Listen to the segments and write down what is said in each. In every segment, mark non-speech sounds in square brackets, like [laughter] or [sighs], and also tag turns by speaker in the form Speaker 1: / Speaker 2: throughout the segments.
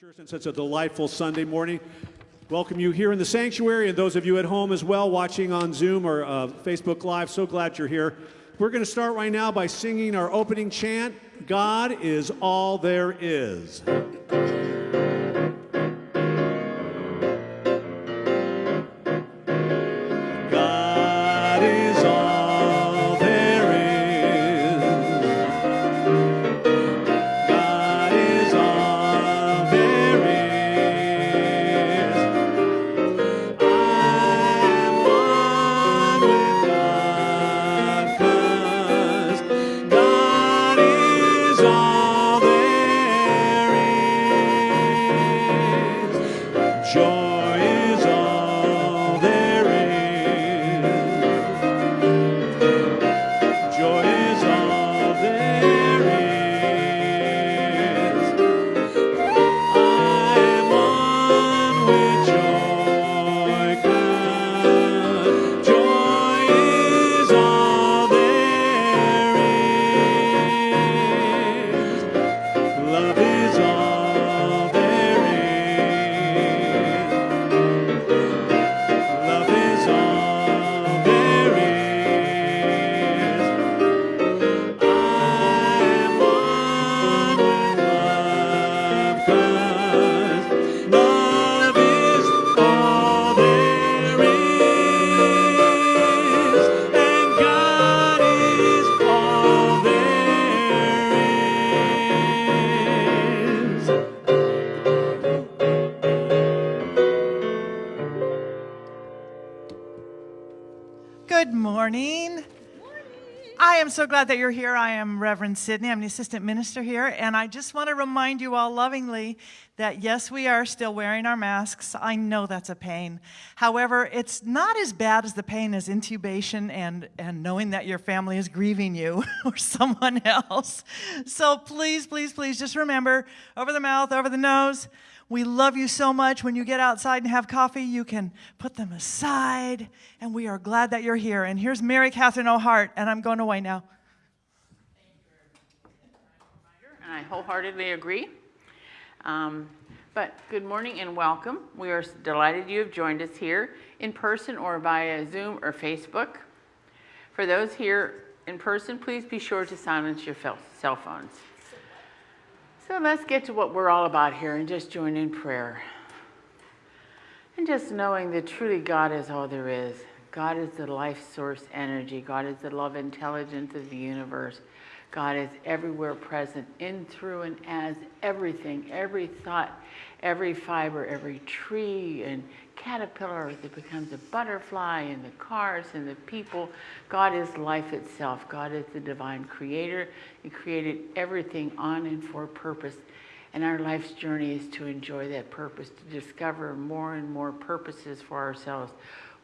Speaker 1: Church and such a delightful Sunday morning. Welcome you here in the sanctuary and those of you at home as well watching on Zoom or uh, Facebook Live. So glad you're here. We're going to start right now by singing our opening chant God is all there is.
Speaker 2: So glad that you're here. I am Reverend Sydney. I'm the assistant minister here. And I just want to remind you all lovingly that yes, we are still wearing our masks. I know that's a pain. However, it's not as bad as the pain as intubation and, and knowing that your family is grieving you [laughs] or someone else. So please, please, please just remember over the mouth, over the nose. We love you so much. When you get outside and have coffee, you can put them aside. And we are glad that you're here. And here's Mary Catherine O'Hart, and I'm going away now.
Speaker 3: And I wholeheartedly agree. Um, but good morning and welcome. We are delighted you have joined us here in person or via Zoom or Facebook. For those here in person, please be sure to silence your cell phones. So let's get to what we're all about here and just join in prayer. And just knowing that truly God is all there is. God is the life source energy. God is the love intelligence of the universe. God is everywhere present, in, through, and as everything, every thought, every fiber, every tree and caterpillar that becomes a butterfly, and the cars and the people. God is life itself. God is the divine creator. He created everything on and for purpose. And our life's journey is to enjoy that purpose, to discover more and more purposes for ourselves.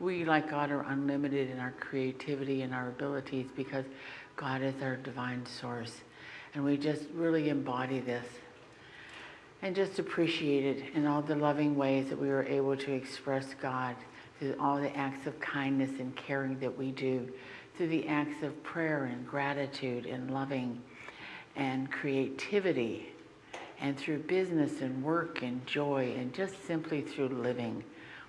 Speaker 3: We, like God, are unlimited in our creativity and our abilities because God is our divine source. And we just really embody this and just appreciate it in all the loving ways that we were able to express God through all the acts of kindness and caring that we do, through the acts of prayer and gratitude and loving and creativity, and through business and work and joy, and just simply through living.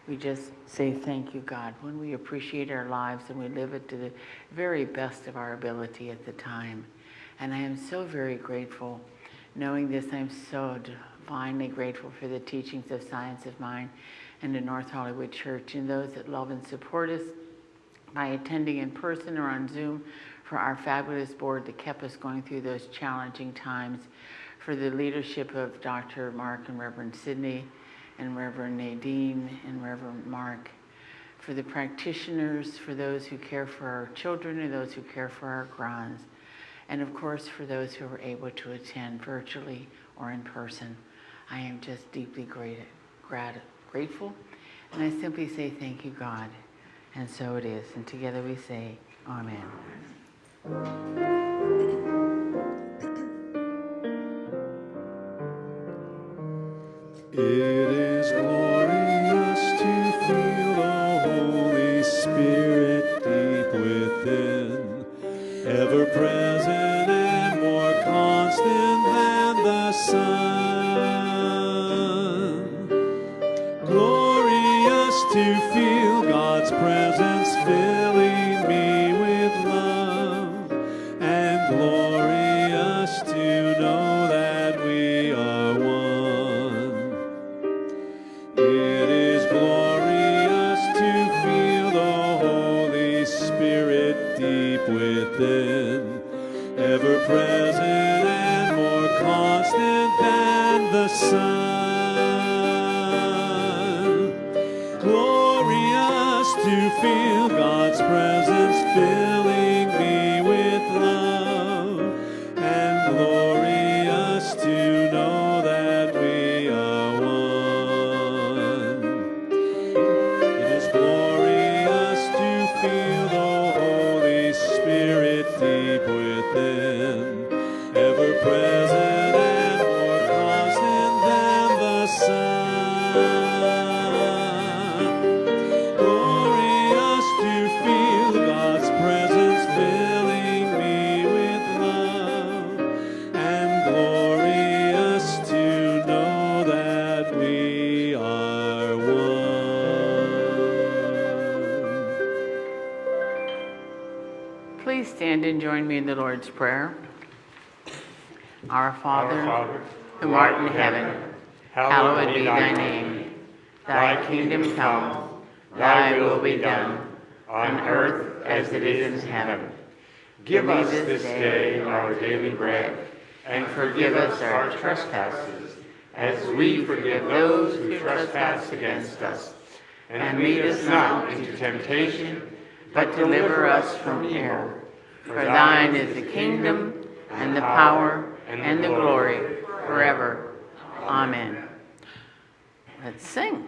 Speaker 3: We just say thank you, God, when we appreciate our lives and we live it to the very best of our ability at the time. And I am so very grateful. Knowing this, I'm so divinely grateful for the teachings of Science of Mind and the North Hollywood Church and those that love and support us by attending in person or on Zoom for our fabulous board that kept us going through those challenging times, for the leadership of Dr. Mark and Reverend Sidney and Reverend Nadine and Reverend Mark, for the practitioners, for those who care for our children and those who care for our grands, and of course for those who were able to attend virtually or in person. I am just deeply grat, grateful, and I simply say thank you, God. And so it is. And together we say, Amen.
Speaker 1: And join me in the Lord's Prayer. Our Father,
Speaker 4: Our Father,
Speaker 1: who art in heaven, hallowed be thy name. Thy kingdom come, thy will be done, on earth as it is in heaven.
Speaker 4: Give us this day our daily bread, and forgive us our trespasses, as we forgive those who trespass against us. And lead us not into temptation, but deliver us from evil.
Speaker 1: For thine is the kingdom, and the power, and the glory, forever. Amen. Let's sing.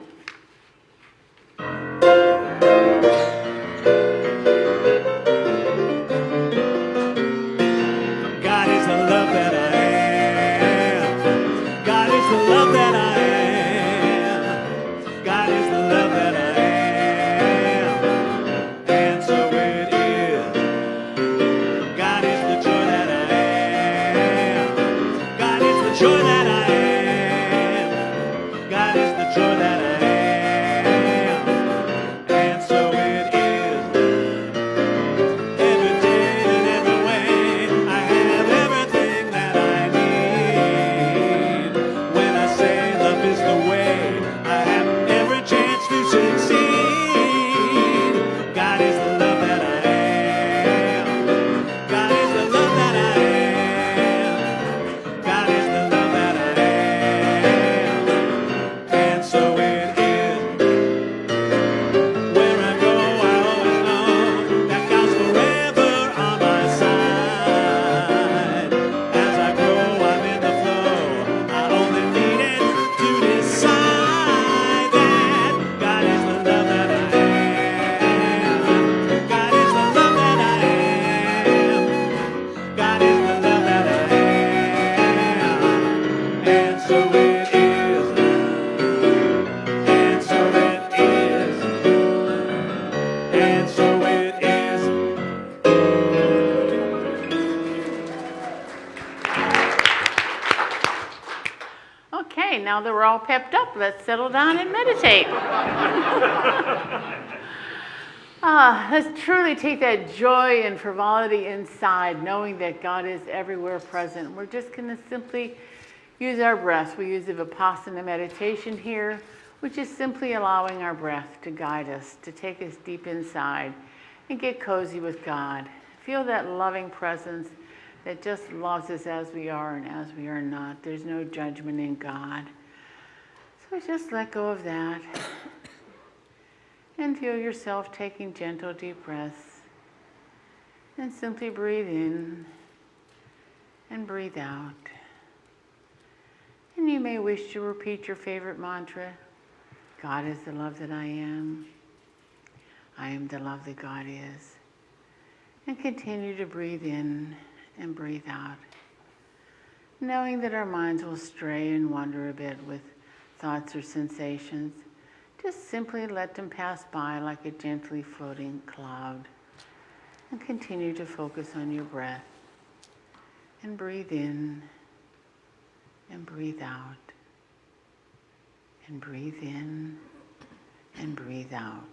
Speaker 1: All pepped up, let's settle down and meditate. [laughs] ah, let's truly take that joy and frivolity inside, knowing that God is everywhere present. We're just going to simply use our breath. We use the Vipassana meditation here, which is simply allowing our breath to guide us, to take us deep inside and get cozy with God. Feel that loving presence that just loves us as we are and as we are not. There's no judgment in God. So just let go of that and feel yourself taking gentle, deep breaths. And simply breathe in and breathe out. And you may wish to repeat your favorite mantra God is the love that I am. I am the love that God is. And continue to breathe in and breathe out, knowing that our minds will stray and wander a bit with thoughts or sensations. Just simply let them pass by like a gently floating cloud and continue to focus on your breath and breathe in and breathe out and breathe in and breathe out.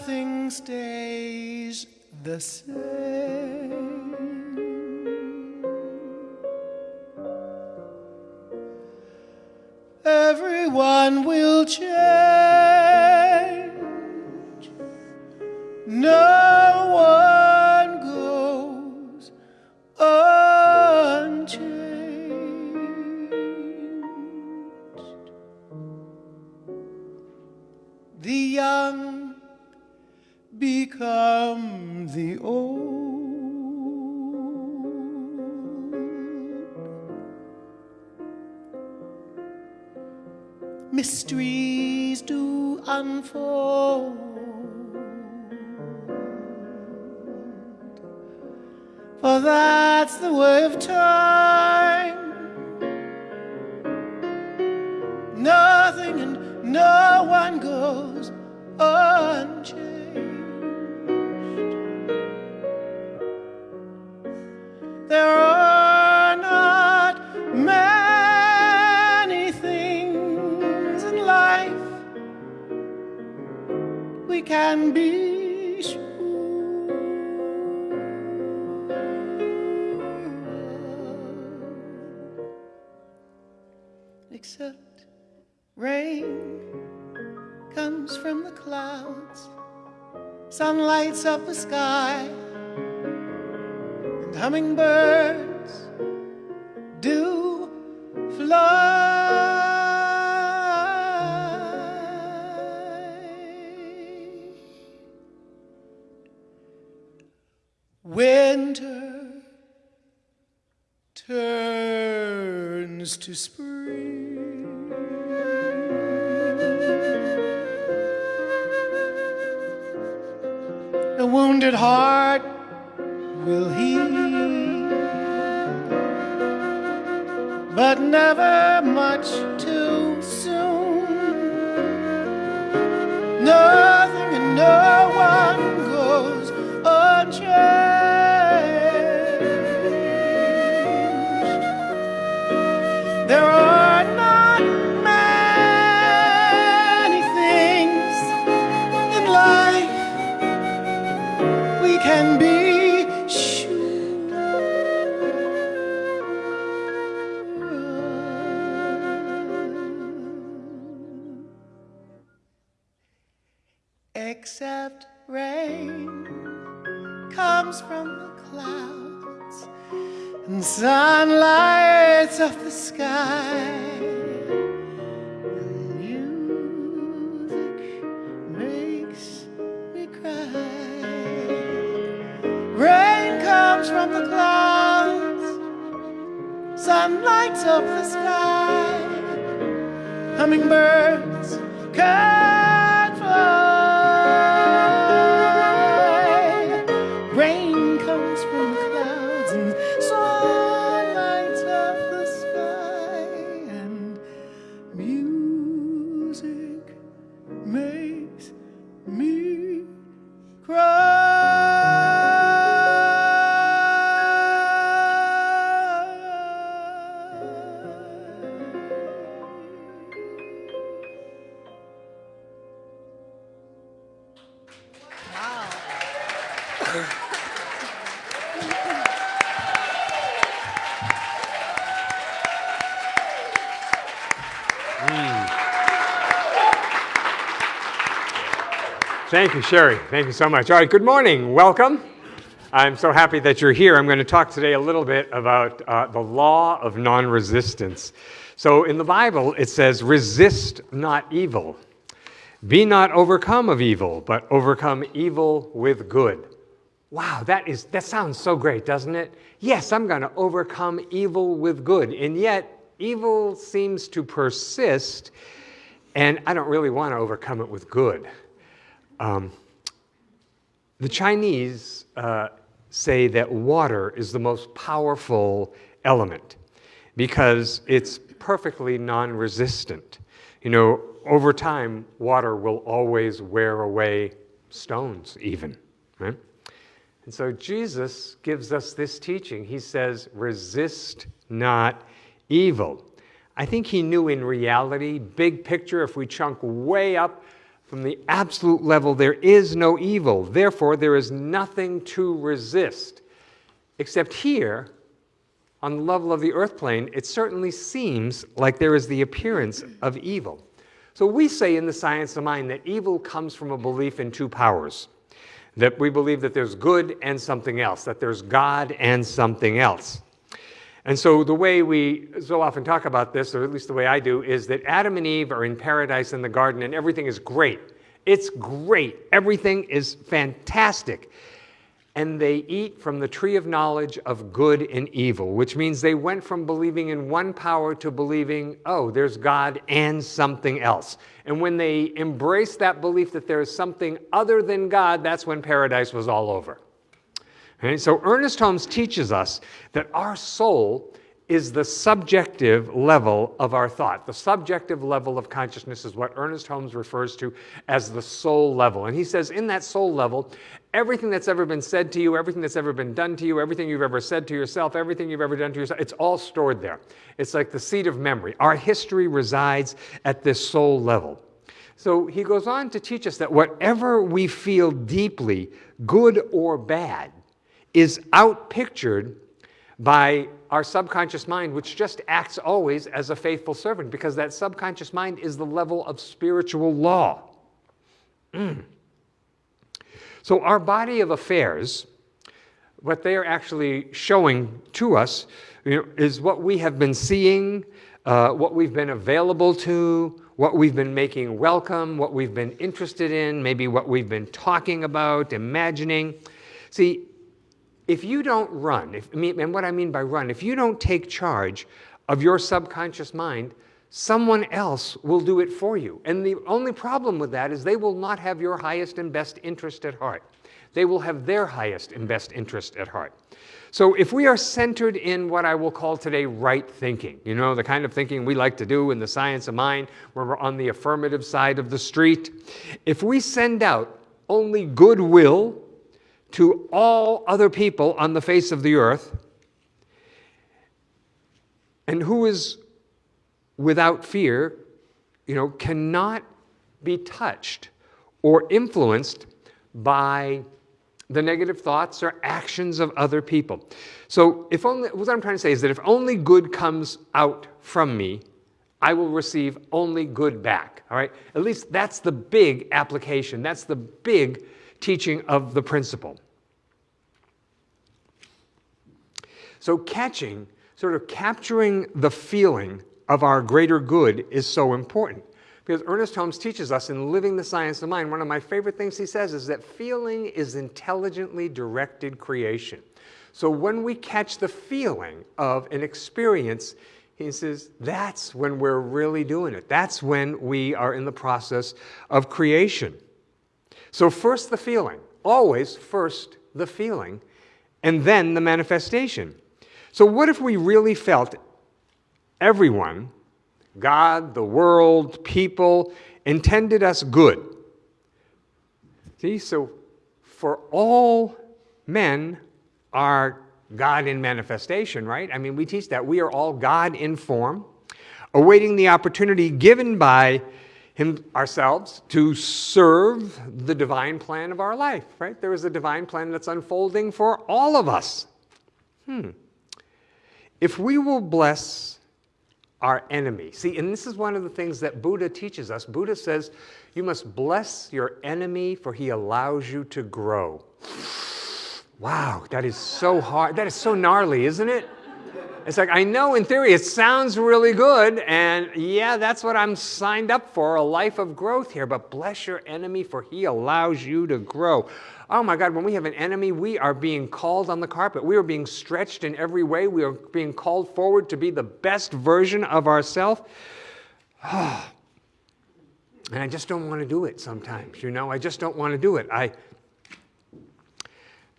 Speaker 5: Nothing stays the same. Mysteries do unfold. For that's the way of time. Can be except rain comes from the clouds, sun lights up the sky, and hummingbirds to spring. A wounded heart will heal, but never much too comes from the clouds and sun lights up the sky. And music makes me cry. Rain comes from the clouds, sun lights up the sky. Hummingbirds can
Speaker 4: Thank you, Sherry. Thank you so much. All right, good morning. Welcome. I'm so happy that you're here. I'm going to talk today a little bit about uh, the law of non resistance. So, in the Bible, it says, resist not evil. Be not overcome of evil, but overcome evil with good. Wow, that, is, that sounds so great, doesn't it? Yes, I'm going to overcome evil with good. And yet, evil seems to persist, and I don't really want to overcome it with good. Um, the Chinese uh, say that water is the most powerful element because it's perfectly non resistant. You know, over time, water will always wear away stones, even. Right? And so Jesus gives us this teaching. He says, resist not evil. I think he knew in reality, big picture, if we chunk way up from the absolute level, there is no evil. Therefore, there is nothing to resist. Except here, on the level of the earth plane, it certainly seems like there is the appearance of evil. So we say in the science of mind that evil comes from a belief in two powers. That we believe that there's good and something else, that there's God and something else. And so the way we so often talk about this, or at least the way I do, is that Adam and Eve are in paradise in the garden and everything is great. It's great. Everything is fantastic. And they eat from the tree of knowledge of good and evil, which means they went from believing in one power to believing, oh, there's God and something else. And when they embraced that belief that there is something other than God, that's when paradise was all over. So Ernest Holmes teaches us that our soul is the subjective level of our thought. The subjective level of consciousness is what Ernest Holmes refers to as the soul level. And he says in that soul level, everything that's ever been said to you, everything that's ever been done to you, everything you've ever said to yourself, everything you've ever done to yourself, it's all stored there. It's like the seat of memory. Our history resides at this soul level. So he goes on to teach us that whatever we feel deeply, good or bad, is outpictured by our subconscious mind, which just acts always as a faithful servant, because that subconscious mind is the level of spiritual law. Mm. So, our body of affairs, what they are actually showing to us, you know, is what we have been seeing, uh, what we've been available to, what we've been making welcome, what we've been interested in, maybe what we've been talking about, imagining. See, if you don't run, if, and what I mean by run, if you don't take charge of your subconscious mind, someone else will do it for you. And the only problem with that is they will not have your highest and best interest at heart. They will have their highest and best interest at heart. So if we are centered in what I will call today right thinking, you know, the kind of thinking we like to do in the science of mind, where we're on the affirmative side of the street, if we send out only goodwill to all other people on the face of the earth, and who is without fear, you know, cannot be touched or influenced by the negative thoughts or actions of other people. So if only, what I'm trying to say is that if only good comes out from me, I will receive only good back, all right? At least that's the big application. That's the big teaching of the principle. So catching, sort of capturing the feeling of our greater good is so important. Because Ernest Holmes teaches us in Living the Science of Mind, one of my favorite things he says is that feeling is intelligently directed creation. So when we catch the feeling of an experience, he says that's when we're really doing it. That's when we are in the process of creation. So first the feeling, always first the feeling, and then the manifestation. So what if we really felt everyone, God, the world, people, intended us good? See, so for all men are God in manifestation, right? I mean, we teach that. We are all God in form, awaiting the opportunity given by him, ourselves to serve the divine plan of our life, right? There is a divine plan that's unfolding for all of us. Hmm. If we will bless our enemy, see, and this is one of the things that Buddha teaches us. Buddha says, you must bless your enemy for he allows you to grow. Wow, that is so hard. That is so gnarly, isn't it? It's like, I know in theory it sounds really good, and yeah, that's what I'm signed up for a life of growth here, but bless your enemy, for he allows you to grow. Oh my God, when we have an enemy, we are being called on the carpet. We are being stretched in every way. We are being called forward to be the best version of ourselves. [sighs] and I just don't want to do it sometimes, you know? I just don't want to do it. I.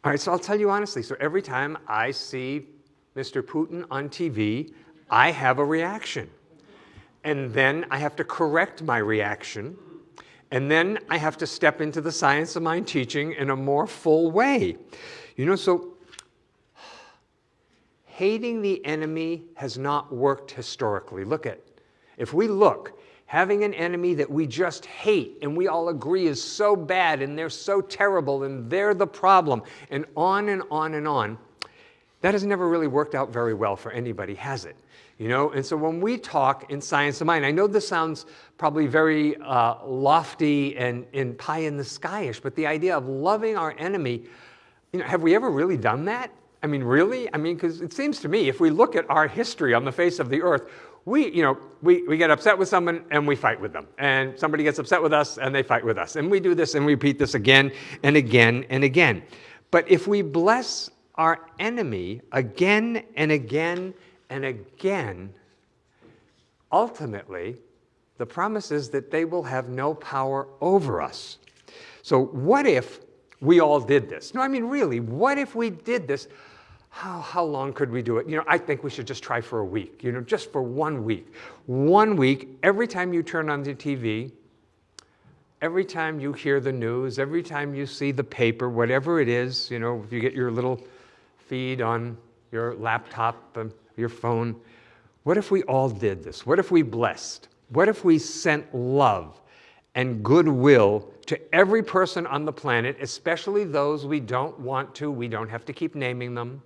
Speaker 4: All right, so I'll tell you honestly. So every time I see Mr. Putin on TV, I have a reaction. And then I have to correct my reaction. And then I have to step into the science of mind teaching in a more full way. You know, so hating the enemy has not worked historically. Look at, if we look, having an enemy that we just hate and we all agree is so bad and they're so terrible and they're the problem, and on and on and on, that has never really worked out very well for anybody, has it? You know, and so when we talk in science of mind, I know this sounds probably very uh, lofty and, and pie in the skyish, but the idea of loving our enemy, you know, have we ever really done that? I mean, really? I mean, because it seems to me, if we look at our history on the face of the earth, we, you know, we, we get upset with someone and we fight with them. And somebody gets upset with us and they fight with us. And we do this and we repeat this again and again and again. But if we bless our enemy again and again and again, ultimately, the promise is that they will have no power over us. So, what if we all did this? No, I mean, really, what if we did this? How, how long could we do it? You know, I think we should just try for a week, you know, just for one week. One week, every time you turn on the TV, every time you hear the news, every time you see the paper, whatever it is, you know, if you get your little feed on your laptop, um, your phone. What if we all did this? What if we blessed? What if we sent love and goodwill to every person on the planet, especially those we don't want to, we don't have to keep naming them,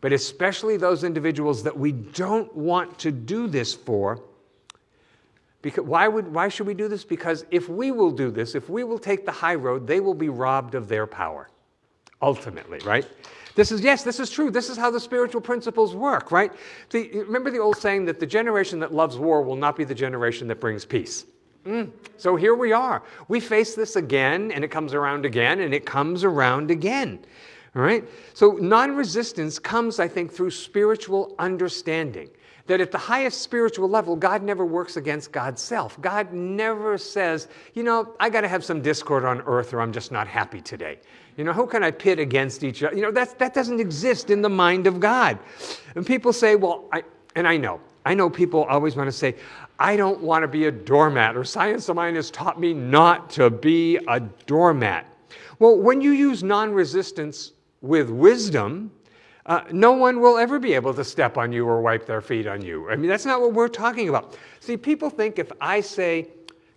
Speaker 4: but especially those individuals that we don't want to do this for? Because why, would, why should we do this? Because if we will do this, if we will take the high road, they will be robbed of their power, ultimately, right? This is, yes, this is true. This is how the spiritual principles work, right? The, remember the old saying that the generation that loves war will not be the generation that brings peace. Mm. So here we are. We face this again, and it comes around again, and it comes around again. All right? So non resistance comes, I think, through spiritual understanding that at the highest spiritual level, God never works against God's self. God never says, you know, I got to have some discord on earth or I'm just not happy today. You know, who can I pit against each other? You know, that's, that doesn't exist in the mind of God. And people say, well, I, and I know, I know people always want to say, I don't want to be a doormat, or science of mind has taught me not to be a doormat. Well, when you use non resistance with wisdom, uh, no one will ever be able to step on you or wipe their feet on you. I mean, that's not what we're talking about. See, people think if I say,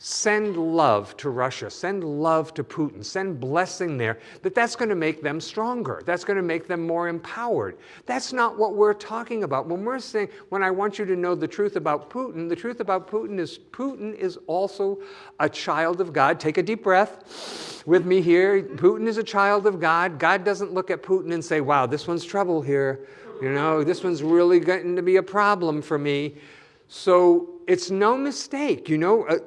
Speaker 4: send love to Russia, send love to Putin, send blessing there, that that's going to make them stronger. That's going to make them more empowered. That's not what we're talking about. When we're saying, when I want you to know the truth about Putin, the truth about Putin is Putin is also a child of God. Take a deep breath with me here. Putin is a child of God. God doesn't look at Putin and say, wow, this one's trouble here. You know, this one's really going to be a problem for me. So it's no mistake, you know. Uh,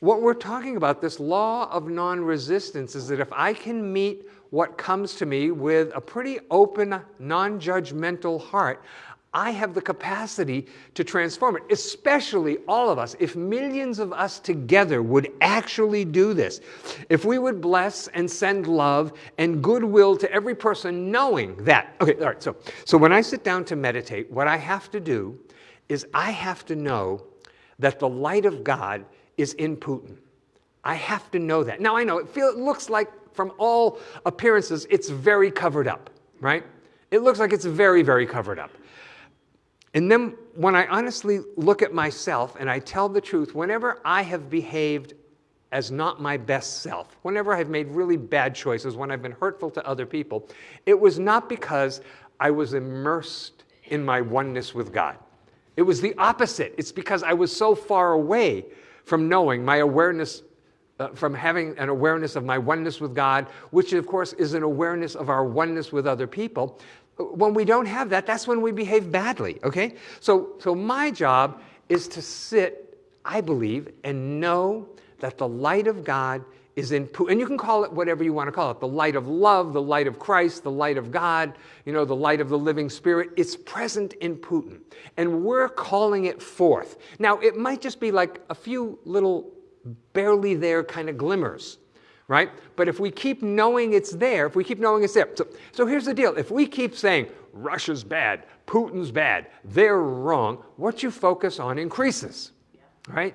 Speaker 4: what we're talking about, this law of non resistance, is that if I can meet what comes to me with a pretty open, non judgmental heart, I have the capacity to transform it, especially all of us. If millions of us together would actually do this, if we would bless and send love and goodwill to every person, knowing that, okay, all right, so, so when I sit down to meditate, what I have to do is I have to know that the light of God is in Putin. I have to know that. Now I know it, feel, it looks like, from all appearances, it's very covered up, right? It looks like it's very, very covered up. And then when I honestly look at myself and I tell the truth, whenever I have behaved as not my best self, whenever I've made really bad choices, when I've been hurtful to other people, it was not because I was immersed in my oneness with God. It was the opposite. It's because I was so far away from knowing, my awareness, uh, from having an awareness of my oneness with God, which of course is an awareness of our oneness with other people. When we don't have that, that's when we behave badly, okay? So, so my job is to sit, I believe, and know that the light of God is in Putin. And you can call it whatever you want to call it the light of love, the light of Christ, the light of God, you know, the light of the living spirit. It's present in Putin. And we're calling it forth. Now, it might just be like a few little barely there kind of glimmers, right? But if we keep knowing it's there, if we keep knowing it's there. So, so here's the deal if we keep saying, Russia's bad, Putin's bad, they're wrong, what you focus on increases, right?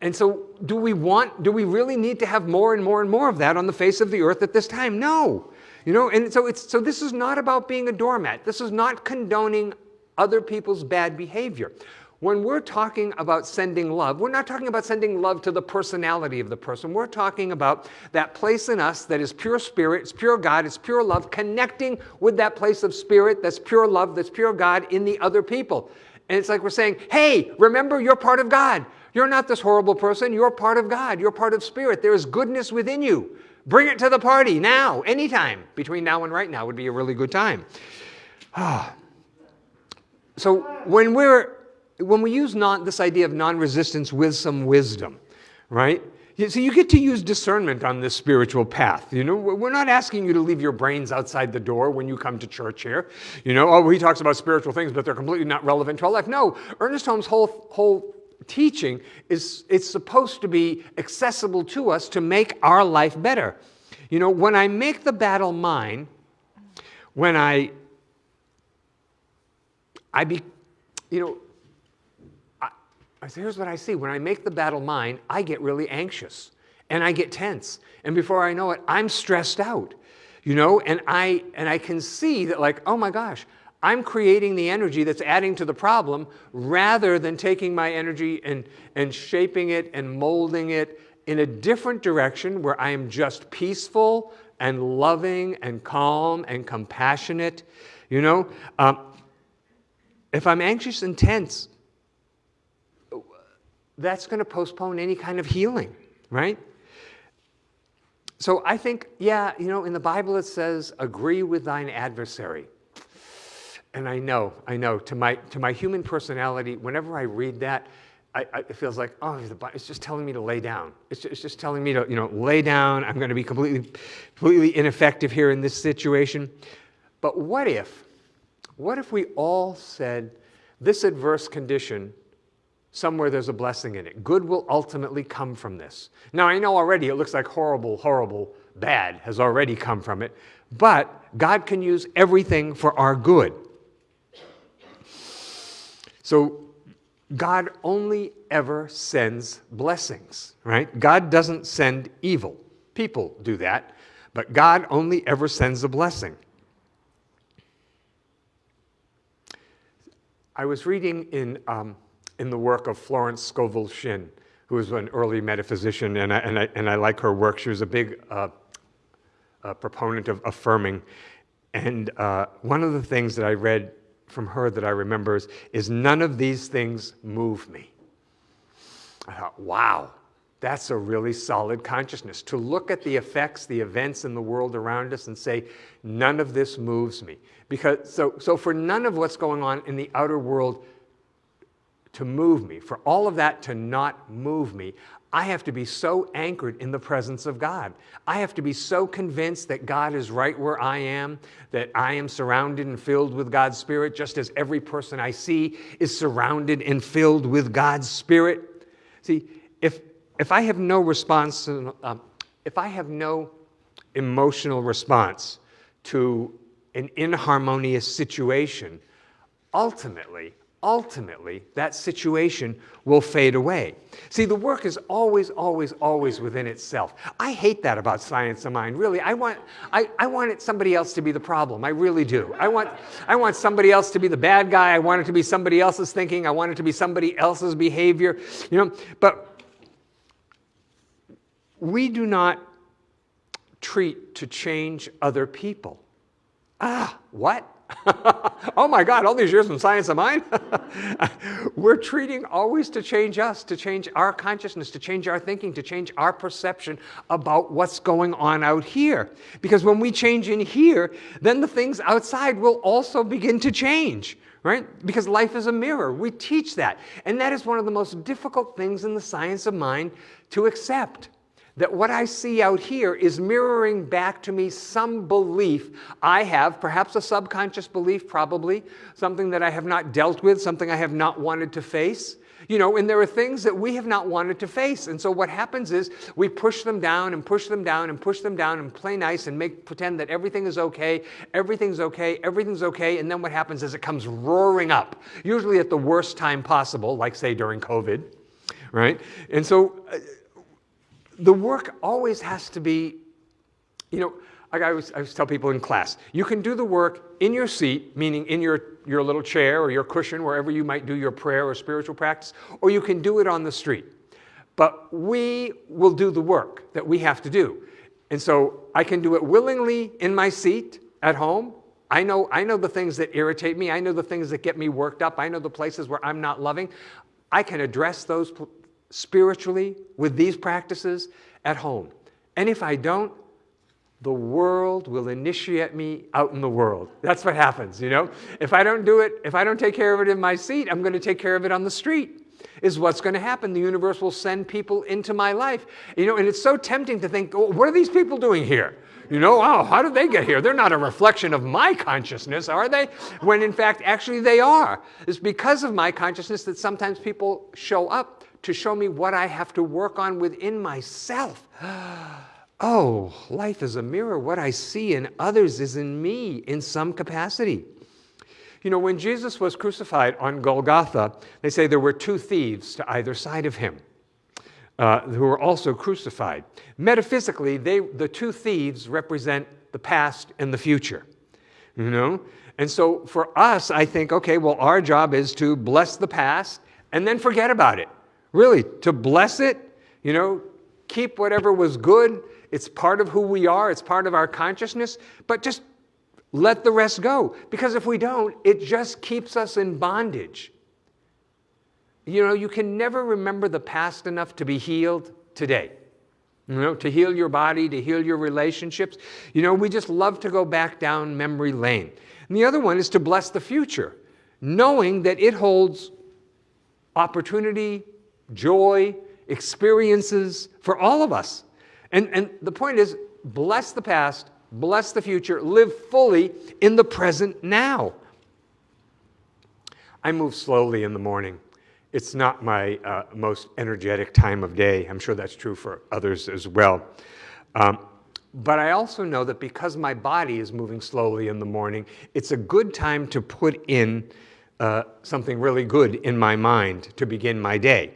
Speaker 4: And so, do we want, do we really need to have more and more and more of that on the face of the earth at this time? No. You know, and so it's so this is not about being a doormat. This is not condoning other people's bad behavior. When we're talking about sending love, we're not talking about sending love to the personality of the person. We're talking about that place in us that is pure spirit, it's pure God, it's pure love, connecting with that place of spirit that's pure love, that's pure God in the other people. And it's like we're saying, hey, remember you're part of God. You're not this horrible person. You're part of God. You're part of spirit. There is goodness within you. Bring it to the party now, anytime. Between now and right now would be a really good time. Ah. so when we're when we use non, this idea of non-resistance with some wisdom, right? So you get to use discernment on this spiritual path. You know, we're not asking you to leave your brains outside the door when you come to church here. You know, oh, he talks about spiritual things, but they're completely not relevant to our life. No, Ernest Holmes' whole whole teaching is it's supposed to be accessible to us to make our life better. You know, when I make the battle mine, when I I be you know, I, I say, here's what I see. When I make the battle mine, I get really anxious and I get tense. And before I know it, I'm stressed out. You know, and I and I can see that like, oh my gosh, I'm creating the energy that's adding to the problem rather than taking my energy and, and shaping it and molding it in a different direction where I am just peaceful and loving and calm and compassionate. You know, um, if I'm anxious and tense, that's going to postpone any kind of healing, right? So I think, yeah, you know, in the Bible it says, agree with thine adversary. And I know, I know, to my, to my human personality, whenever I read that, I, I, it feels like, oh, it's just telling me to lay down. It's just, it's just telling me to, you know, lay down. I'm going to be completely, completely ineffective here in this situation. But what if, what if we all said, this adverse condition, somewhere there's a blessing in it. Good will ultimately come from this. Now, I know already it looks like horrible, horrible, bad has already come from it, but God can use everything for our good. So God only ever sends blessings, right? God doesn't send evil. People do that, but God only ever sends a blessing. I was reading in, um, in the work of Florence Scovel Shinn, who was an early metaphysician, and I, and I, and I like her work. She was a big uh, proponent of affirming. And uh, one of the things that I read from her that I remember is, is none of these things move me. I thought, wow, that's a really solid consciousness. To look at the effects, the events in the world around us and say, none of this moves me. Because, so, so for none of what's going on in the outer world to move me, for all of that to not move me, I have to be so anchored in the presence of God. I have to be so convinced that God is right where I am, that I am surrounded and filled with God's Spirit, just as every person I see is surrounded and filled with God's Spirit. See, if, if I have no response, uh, if I have no emotional response to an inharmonious situation, ultimately, ultimately that situation will fade away. See, the work is always, always, always within itself. I hate that about science of mind, really. I want, I, I want it somebody else to be the problem. I really do. I want, I want somebody else to be the bad guy. I want it to be somebody else's thinking. I want it to be somebody else's behavior. You know, but we do not treat to change other people. Ah, what? [laughs] oh my God, all these years in science of mind? [laughs] We're treating always to change us, to change our consciousness, to change our thinking, to change our perception about what's going on out here. Because when we change in here, then the things outside will also begin to change, right? Because life is a mirror. We teach that. And that is one of the most difficult things in the science of mind to accept that what I see out here is mirroring back to me some belief I have, perhaps a subconscious belief, probably, something that I have not dealt with, something I have not wanted to face. You know, and there are things that we have not wanted to face. And so what happens is we push them down and push them down and push them down and play nice and make pretend that everything is okay, everything's okay, everything's okay. And then what happens is it comes roaring up, usually at the worst time possible, like say during COVID right? And so uh, the work always has to be, you know, I always, I always tell people in class, you can do the work in your seat, meaning in your, your little chair or your cushion, wherever you might do your prayer or spiritual practice, or you can do it on the street. But we will do the work that we have to do. And so I can do it willingly in my seat at home. I know, I know the things that irritate me. I know the things that get me worked up. I know the places where I'm not loving. I can address those spiritually with these practices at home. And if I don't, the world will initiate me out in the world. That's what happens, you know? If I don't do it, if I don't take care of it in my seat, I'm going to take care of it on the street. Is what's going to happen. The universe will send people into my life. You know, and it's so tempting to think, oh, what are these people doing here? You know, oh, how did they get here? They're not a reflection of my consciousness, are they? When in fact, actually, they are. It's because of my consciousness that sometimes people show up to show me what I have to work on within myself. [gasps] Oh, life is a mirror. What I see in others is in me in some capacity. You know, when Jesus was crucified on Golgotha, they say there were two thieves to either side of him uh, who were also crucified. Metaphysically, they, the two thieves represent the past and the future. You know? And so for us, I think, okay, well, our job is to bless the past and then forget about it. Really, to bless it, you know, keep whatever was good it's part of who we are, it's part of our consciousness, but just let the rest go. Because if we don't, it just keeps us in bondage. You know, you can never remember the past enough to be healed today. You know, to heal your body, to heal your relationships. You know, we just love to go back down memory lane. And the other one is to bless the future, knowing that it holds opportunity, joy, experiences for all of us. And, and the point is bless the past, bless the future, live fully in the present now. I move slowly in the morning. It's not my uh, most energetic time of day. I'm sure that's true for others as well. Um, but I also know that because my body is moving slowly in the morning, it's a good time to put in uh, something really good in my mind to begin my day.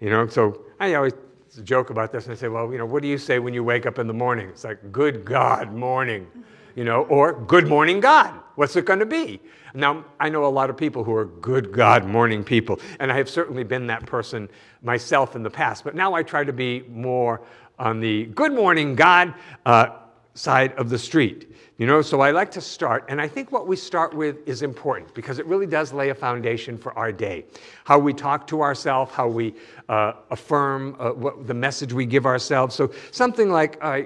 Speaker 4: You know, so I always joke about this, and I say, well, you know, what do you say when you wake up in the morning? It's like, good God, morning, you know, or good morning, God. What's it going to be? Now, I know a lot of people who are good God morning people, and I have certainly been that person myself in the past, but now I try to be more on the good morning, God uh, side of the street. You know, so I like to start, and I think what we start with is important because it really does lay a foundation for our day. How we talk to ourselves, how we uh, affirm uh, what, the message we give ourselves. So something like, uh,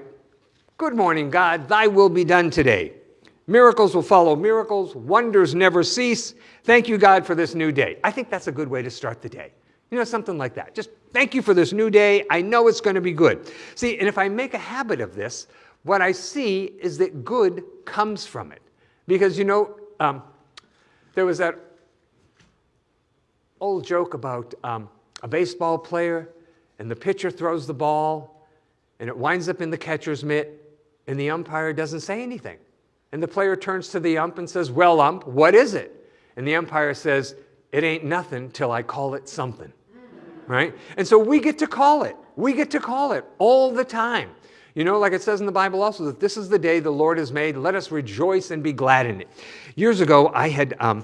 Speaker 4: Good morning, God, thy will be done today. Miracles will follow miracles, wonders never cease. Thank you, God, for this new day. I think that's a good way to start the day. You know, something like that. Just thank you for this new day. I know it's going to be good. See, and if I make a habit of this, what I see is that good comes from it. Because, you know, um, there was that old joke about um, a baseball player, and the pitcher throws the ball, and it winds up in the catcher's mitt, and the umpire doesn't say anything. And the player turns to the ump and says, Well, ump, what is it? And the umpire says, It ain't nothing till I call it something. Right? And so we get to call it. We get to call it all the time. You know, like it says in the Bible also, that this is the day the Lord has made. Let us rejoice and be glad in it. Years ago, I had um,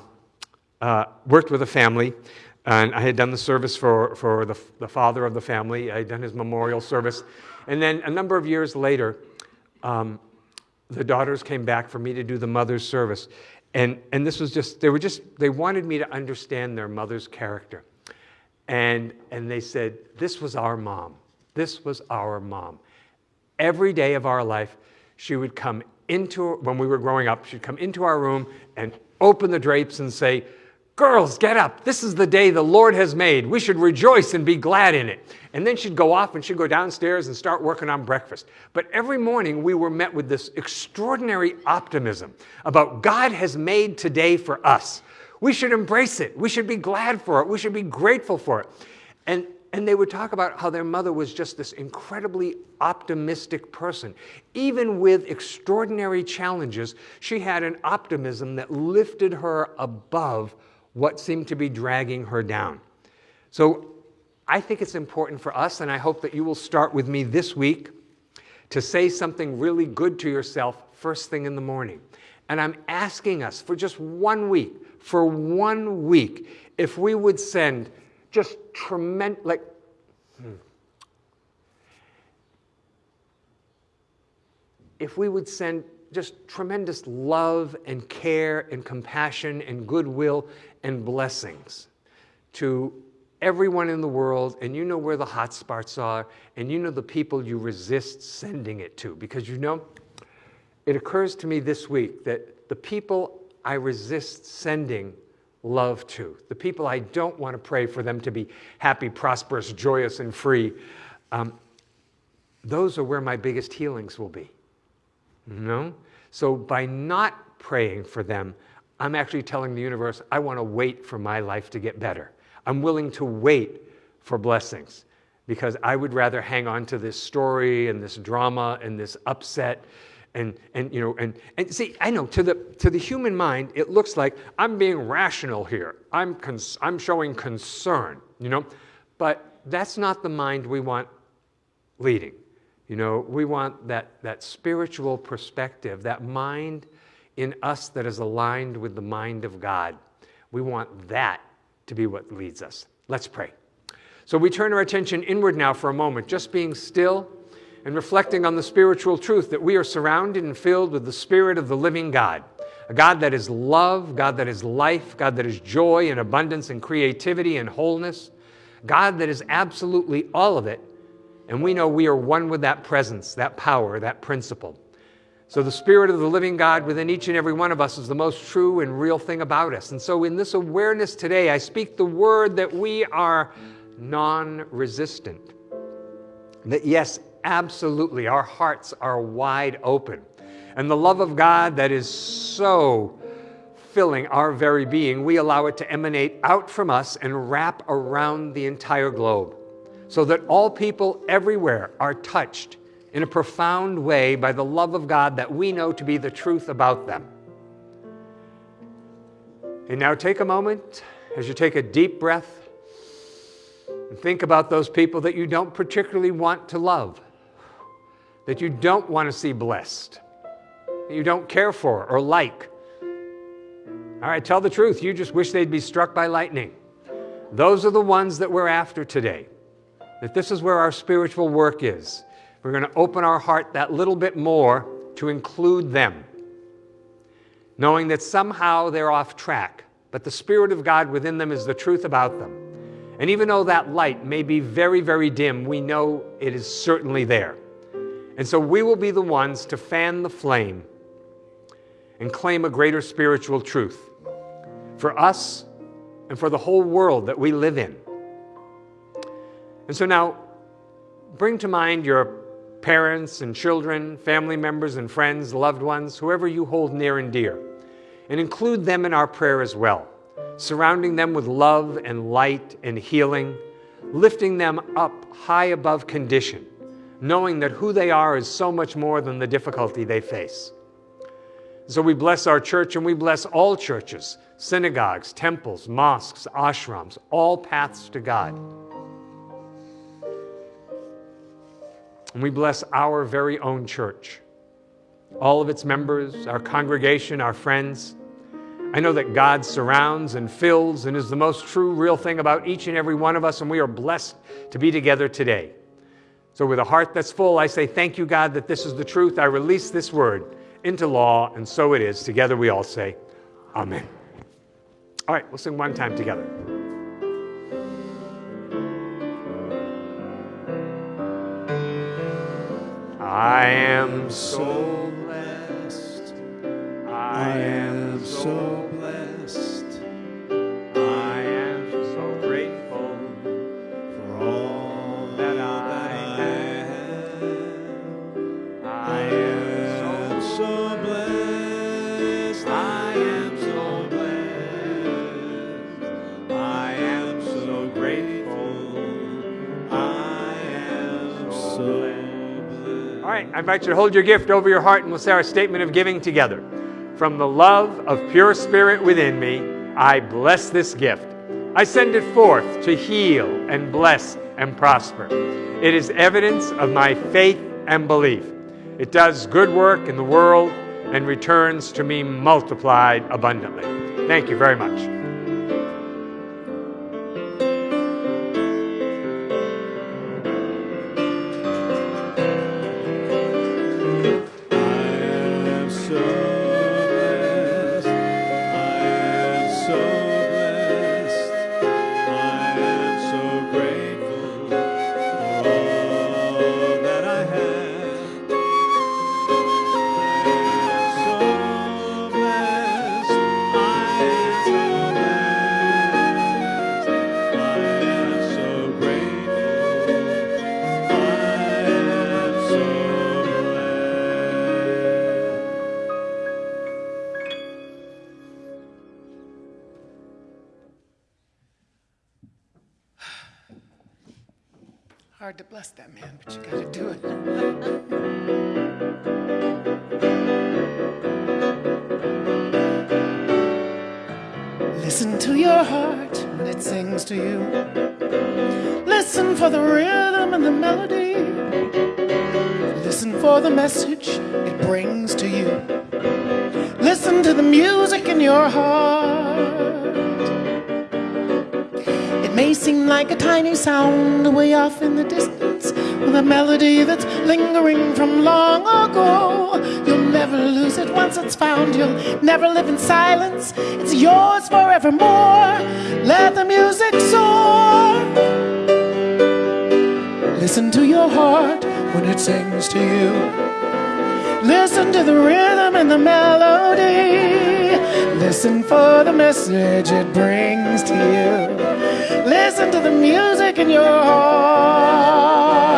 Speaker 4: uh, worked with a family, and I had done the service for, for the, the father of the family. I had done his memorial service. And then a number of years later, um, the daughters came back for me to do the mother's service. And, and this was just, they were just, they wanted me to understand their mother's character. And, and they said, this was our mom. This was our mom every day of our life, she would come into, when we were growing up, she'd come into our room and open the drapes and say, Girls, get up. This is the day the Lord has made. We should rejoice and be glad in it. And then she'd go off and she'd go downstairs and start working on breakfast. But every morning we were met with this extraordinary optimism about God has made today for us. We should embrace it. We should be glad for it. We should be grateful for it. And and they would talk about how their mother was just this incredibly optimistic person. Even with extraordinary challenges, she had an optimism that lifted her above what seemed to be dragging her down. So I think it's important for us, and I hope that you will start with me this week to say something really good to yourself first thing in the morning. And I'm asking us for just one week, for one week, if we would send just tremendous, like, hmm. if we would send just tremendous love and care and compassion and goodwill and blessings to everyone in the world, and you know where the hot spots are, and you know the people you resist sending it to. Because you know, it occurs to me this week that the people I resist sending love to, the people I don't want to pray for them to be happy, prosperous, joyous, and free, um, those are where my biggest healings will be. No? So by not praying for them, I'm actually telling the universe, I want to wait for my life to get better. I'm willing to wait for blessings because I would rather hang on to this story and this drama and this upset and, and you know and, and see I know to the to the human mind it looks like I'm being rational here I'm I'm showing concern you know but that's not the mind we want leading you know, we want that, that spiritual perspective, that mind in us that is aligned with the mind of God. We want that to be what leads us. Let's pray. So we turn our attention inward now for a moment, just being still and reflecting on the spiritual truth that we are surrounded and filled with the Spirit of the living God. A God that is love, God that is life, God that is joy and abundance and creativity and wholeness, God that is absolutely all of it and we know we are one with that presence, that power, that principle. So the Spirit of the living God within each and every one of us is the most true and real thing about us. And so in this awareness today, I speak the word that we are non resistant. That yes, absolutely, our hearts are wide open. And the love of God that is so filling our very being, we allow it to emanate out from us and wrap around the entire globe so that all people everywhere are touched in a profound way by the love of God that we know to be the truth about them. And now take a moment as you take a deep breath and think about those people that you don't particularly want to love, that you don't want to see blessed, that you don't care for or like. All right, tell the truth. You just wish they'd be struck by lightning. Those are the ones that we're after today that this is where our spiritual work is. We're going to open our heart that little bit more to include them, knowing that somehow they're off track, but the Spirit of God within them is the truth about them. And even though that light may be very, very dim, we know it is certainly there. And so we will be the ones to fan the flame and claim a greater spiritual truth for us and for the whole world that we live in. And so now, bring to mind your parents and children, family members and friends, loved ones, whoever you hold near and dear, and include them in our prayer as well, surrounding them with love and light and healing, lifting them up high above condition, knowing that who they are is so much more than the difficulty they face. So we bless our church and we bless all churches, synagogues, temples, mosques, ashrams, all paths to God. And we bless our very own church, all of its members, our congregation, our friends. I know that God surrounds and fills and is the most true, real thing about each and every one of us, and we are blessed to be together today. So, with a heart that's full, I say, Thank you, God, that this is the truth. I release this word into law, and so it is. Together we all say, Amen. All right, we'll sing one time together. I am so blessed. I am so I invite you to hold your gift over your heart and we'll say our statement of giving together. From the love of pure spirit within me, I bless this gift I send it forth to heal and bless and prosper. It is evidence of my faith and belief. It does good work in the world and returns to me multiplied abundantly. Thank you very much.
Speaker 5: Hard to bless that man, but you gotta do it. Listen to your heart when it sings to you. Listen for the rhythm and the melody. Listen for the message it brings to you. Listen to the music in your heart. It may seem like a tiny sound way off the melody that's lingering from long ago. You'll never lose it once it's found. You'll never live in silence. It's yours forevermore. Let the music soar. Listen to your heart when it sings to you. Listen to the rhythm and the melody. Listen for the message it brings to you. Listen to the music in your heart.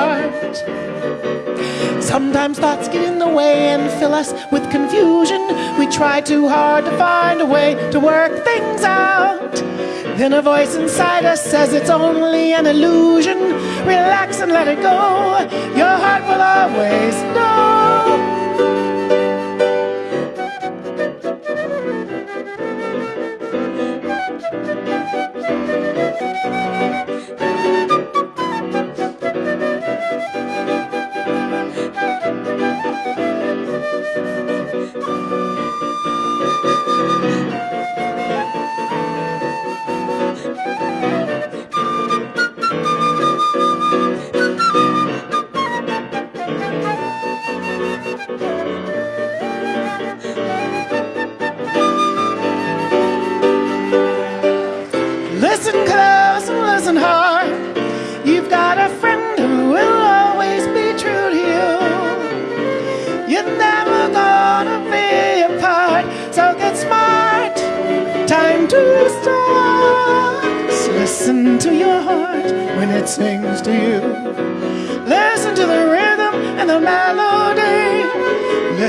Speaker 5: Sometimes thoughts get in the way and fill us with confusion. We try too hard to find a way to work things out. Then a voice inside us says it's only an illusion. Relax and let it go. Your heart will always know.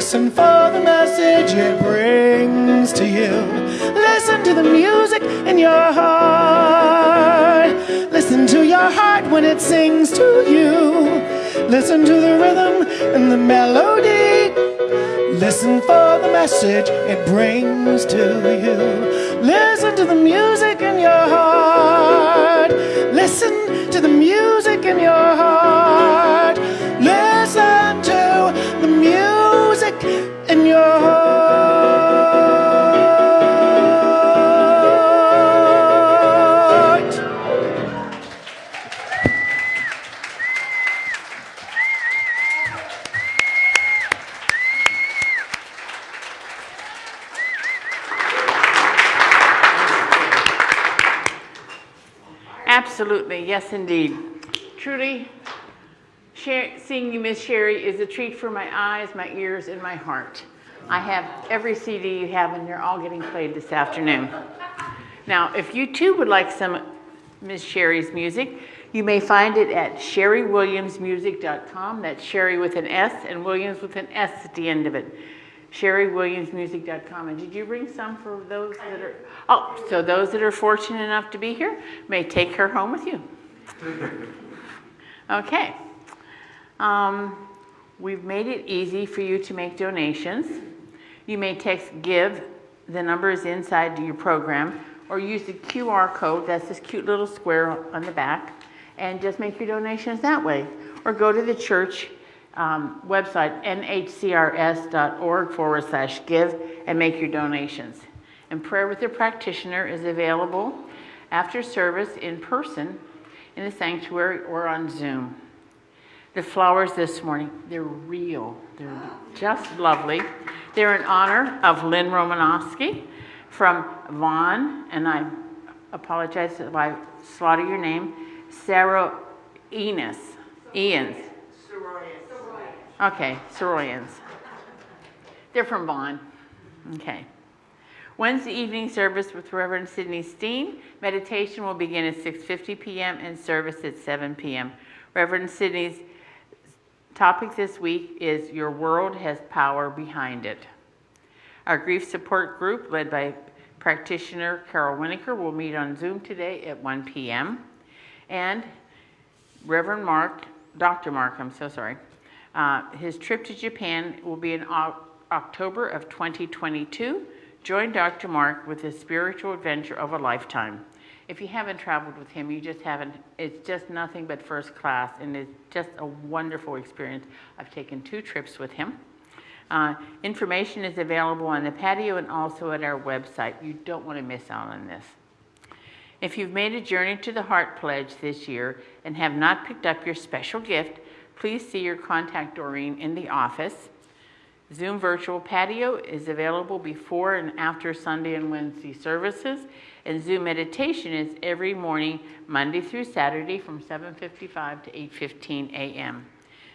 Speaker 5: Listen for the message it brings to you. Listen to the music in your heart. Listen to your heart when it sings to you. Listen to the rhythm and the melody. Listen for the message it brings to you. Listen to the music in your heart. Listen to the music in your heart.
Speaker 3: Seeing you, Miss Sherry, is a treat for my eyes, my ears, and my heart. I have every CD you have, and they're all getting played this afternoon. Now, if you too would like some Miss Sherry's music, you may find it at sherrywilliamsmusic.com. That's Sherry with an S and Williams with an S at the end of it. sherrywilliamsmusic.com. And did you bring some for those that are, oh, so those that are fortunate enough to be here may take her home with you. [laughs] Okay. Um, we've made it easy for you to make donations. You may text GIVE, the number is inside your program, or use the QR code, that's this cute little square on the back, and just make your donations that way. Or go to the church um, website, nhcrs.org forward slash give, and make your donations. And prayer with your practitioner is available after service in person in the sanctuary or on Zoom. The flowers this morning, they're real. They're just lovely. They're in honor of Lynn Romanowski from Vaughn, and I apologize if I slaughter your name, Sarah Enos, Ians. Okay, Soroyans. They're from Vaughn. Okay. Wednesday evening service with Reverend Sidney Steen. Meditation will begin at 6:50 p.m. and service at 7 p.m. Reverend Sidney's topic this week is Your World Has Power Behind It. Our grief support group, led by practitioner Carol Winokur, will meet on Zoom today at 1 p.m. And Reverend Mark, Dr. Mark, I'm so sorry, uh, his trip to Japan will be in October of 2022. Join Dr. Mark with his spiritual adventure of a lifetime. If you haven't traveled with him, you just haven't, it's just nothing but first class, and it's just a wonderful experience. I've taken two trips with him. Uh, information is available on the patio and also at our website. You don't want to miss out on this. If you've made a journey to the Heart Pledge this year and have not picked up your special gift, please see your contact Doreen in the office. Zoom virtual patio is available before and after Sunday and Wednesday services, and Zoom meditation is every morning, Monday through Saturday from 7:55 to 8:15 a.m.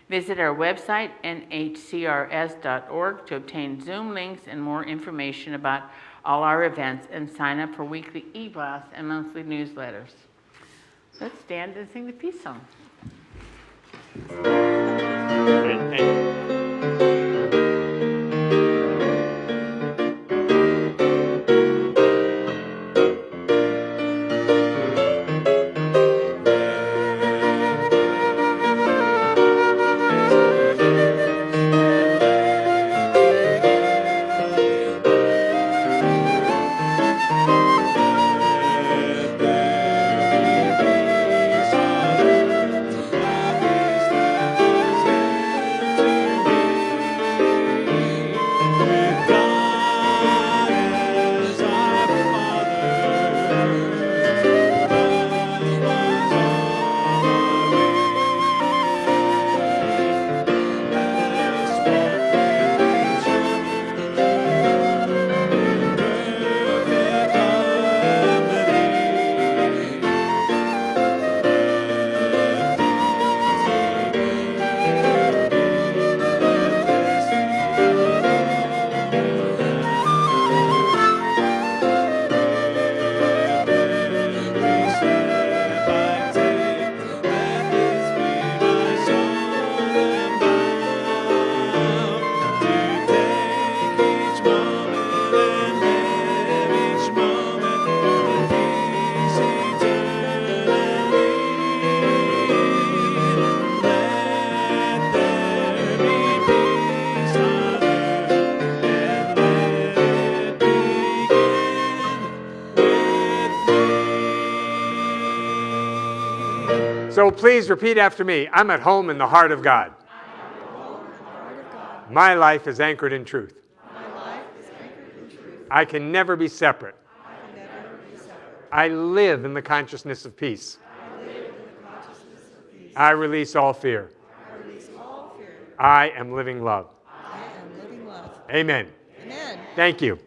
Speaker 3: Visit our website, nhcrs.org, to obtain Zoom links and more information about all our events and sign up for weekly e-blasts and monthly newsletters. Let's stand and sing the peace song.
Speaker 4: Please repeat after me. I'm at home in the heart of God. My life is anchored in truth. I can never be separate. I live in the consciousness of peace. I release all fear. I am living love.
Speaker 6: I am living love.
Speaker 4: Amen.
Speaker 6: Amen.
Speaker 4: Thank you.